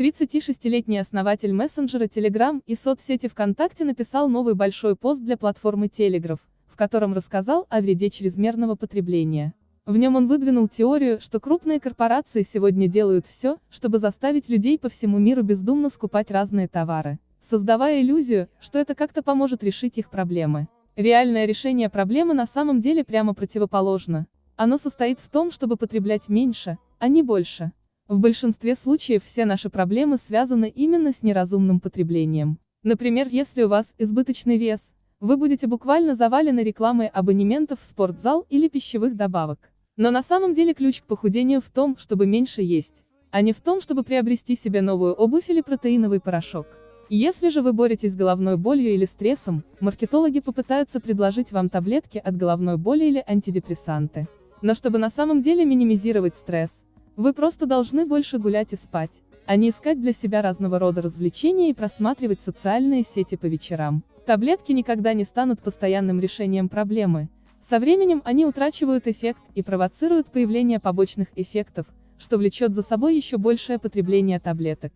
36-летний основатель мессенджера Telegram и соцсети ВКонтакте написал новый большой пост для платформы Telegraph, в котором рассказал о вреде чрезмерного потребления. В нем он выдвинул теорию, что крупные корпорации сегодня делают все, чтобы заставить людей по всему миру бездумно скупать разные товары, создавая иллюзию, что это как-то поможет решить их проблемы. Реальное решение проблемы на самом деле прямо противоположно. Оно состоит в том, чтобы потреблять меньше, а не больше. В большинстве случаев все наши проблемы связаны именно с неразумным потреблением. Например, если у вас избыточный вес, вы будете буквально завалены рекламой абонементов в спортзал или пищевых добавок. Но на самом деле ключ к похудению в том, чтобы меньше есть, а не в том, чтобы приобрести себе новую обувь или протеиновый порошок. Если же вы боретесь с головной болью или стрессом, маркетологи попытаются предложить вам таблетки от головной боли или антидепрессанты. Но чтобы на самом деле минимизировать стресс, вы просто должны больше гулять и спать, а не искать для себя разного рода развлечения и просматривать социальные сети по вечерам. Таблетки никогда не станут постоянным решением проблемы. Со временем они утрачивают эффект и провоцируют появление побочных эффектов, что влечет за собой еще большее потребление таблеток.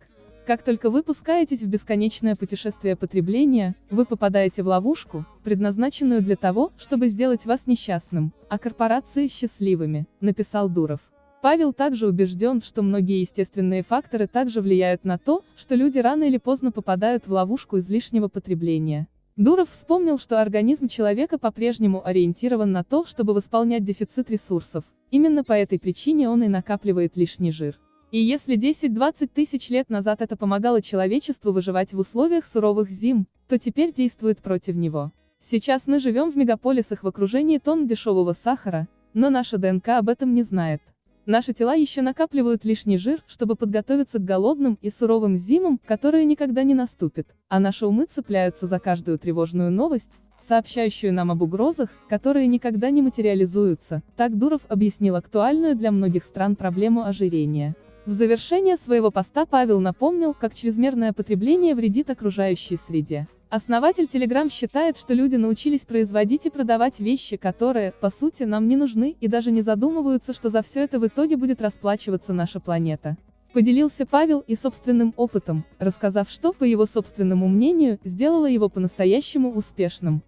Как только вы пускаетесь в бесконечное путешествие потребления, вы попадаете в ловушку, предназначенную для того, чтобы сделать вас несчастным, а корпорации счастливыми, написал Дуров. Павел также убежден, что многие естественные факторы также влияют на то, что люди рано или поздно попадают в ловушку излишнего потребления. Дуров вспомнил, что организм человека по-прежнему ориентирован на то, чтобы восполнять дефицит ресурсов. Именно по этой причине он и накапливает лишний жир. И если 10-20 тысяч лет назад это помогало человечеству выживать в условиях суровых зим, то теперь действует против него. Сейчас мы живем в мегаполисах в окружении тонн дешевого сахара, но наша ДНК об этом не знает. Наши тела еще накапливают лишний жир, чтобы подготовиться к голодным и суровым зимам, которые никогда не наступят, а наши умы цепляются за каждую тревожную новость, сообщающую нам об угрозах, которые никогда не материализуются, так Дуров объяснил актуальную для многих стран проблему ожирения. В завершение своего поста Павел напомнил, как чрезмерное потребление вредит окружающей среде. Основатель Telegram считает, что люди научились производить и продавать вещи, которые, по сути, нам не нужны, и даже не задумываются, что за все это в итоге будет расплачиваться наша планета. Поделился Павел и собственным опытом, рассказав, что, по его собственному мнению, сделало его по-настоящему успешным.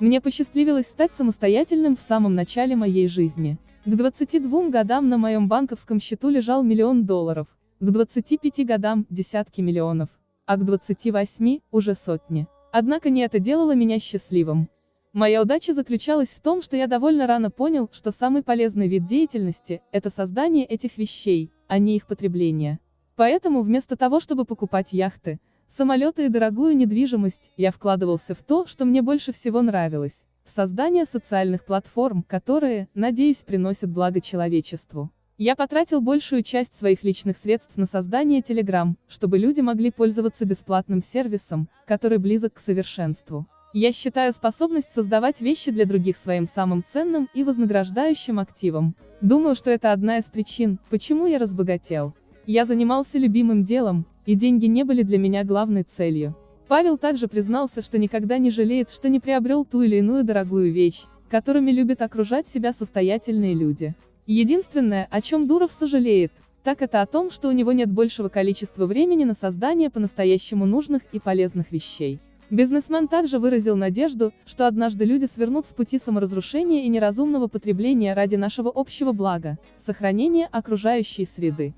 Мне посчастливилось стать самостоятельным в самом начале моей жизни. К 22 годам на моем банковском счету лежал миллион долларов, к 25 годам – десятки миллионов а к 28 – уже сотни. Однако не это делало меня счастливым. Моя удача заключалась в том, что я довольно рано понял, что самый полезный вид деятельности – это создание этих вещей, а не их потребление. Поэтому вместо того, чтобы покупать яхты, самолеты и дорогую недвижимость, я вкладывался в то, что мне больше всего нравилось – в создание социальных платформ, которые, надеюсь, приносят благо человечеству. Я потратил большую часть своих личных средств на создание Telegram, чтобы люди могли пользоваться бесплатным сервисом, который близок к совершенству. Я считаю способность создавать вещи для других своим самым ценным и вознаграждающим активом. Думаю, что это одна из причин, почему я разбогател. Я занимался любимым делом, и деньги не были для меня главной целью. Павел также признался, что никогда не жалеет, что не приобрел ту или иную дорогую вещь, которыми любят окружать себя состоятельные люди. Единственное, о чем Дуров сожалеет, так это о том, что у него нет большего количества времени на создание по-настоящему нужных и полезных вещей. Бизнесмен также выразил надежду, что однажды люди свернут с пути саморазрушения и неразумного потребления ради нашего общего блага, сохранения окружающей среды.